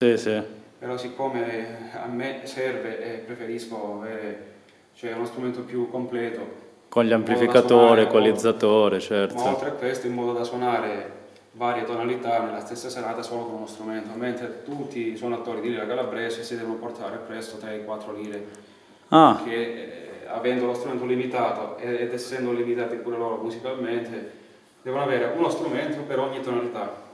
Sì, sì. Però siccome a me serve e preferisco avere cioè, uno strumento più completo. Con gli amplificatori, equalizzatore, certo. Ma oltre a questo in modo da suonare varie tonalità nella stessa serata solo con uno strumento, mentre tutti i suonatori di lira calabrese si devono portare presto 3-4 lire. Ah. Che eh, avendo lo strumento limitato ed essendo limitati pure loro musicalmente, devono avere uno strumento per ogni tonalità.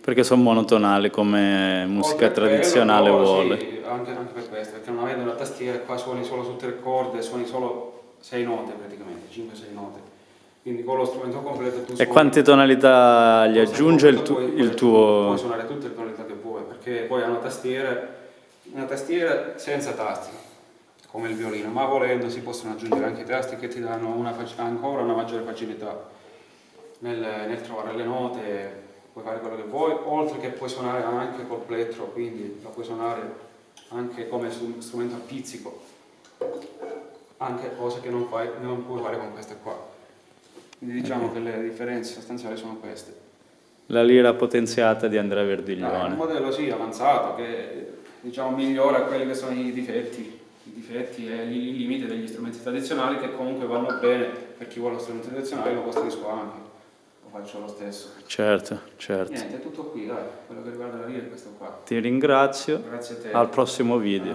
Perché sono monotonali come musica tradizionale quello, vuole. Sì, anche, anche, per questo, perché non avendo una tastiera qua suoni solo su tre corde, suoni solo sei note praticamente, 5-6 note. Quindi con lo strumento completo tu E quante tonalità gli aggiunge il, tu, puoi, il tuo... Puoi suonare tutte le tonalità che vuoi, perché poi ha una tastiera, una tastiera senza tasti, come il violino, ma volendo si possono aggiungere anche i tasti che ti danno una, ancora una maggiore facilità nel, nel trovare le note, puoi fare quello che vuoi, oltre che puoi suonare anche col plettro, quindi la puoi suonare anche come strumento a pizzico, anche cose che non, fai, non puoi fare con queste qua. Quindi diciamo che le differenze sostanziali sono queste. La lira potenziata di Andrea Verdiglione. Ah, un modello sì, avanzato, che diciamo migliora quelli che sono i difetti, i difetti e i limiti degli strumenti tradizionali che comunque vanno bene per chi vuole lo strumento tradizionale lo costruisco anche, lo faccio lo stesso. Certo, certo. Niente, è tutto qui, dai, quello che riguarda la lira è questo qua. Ti ringrazio, Grazie a te. al prossimo video.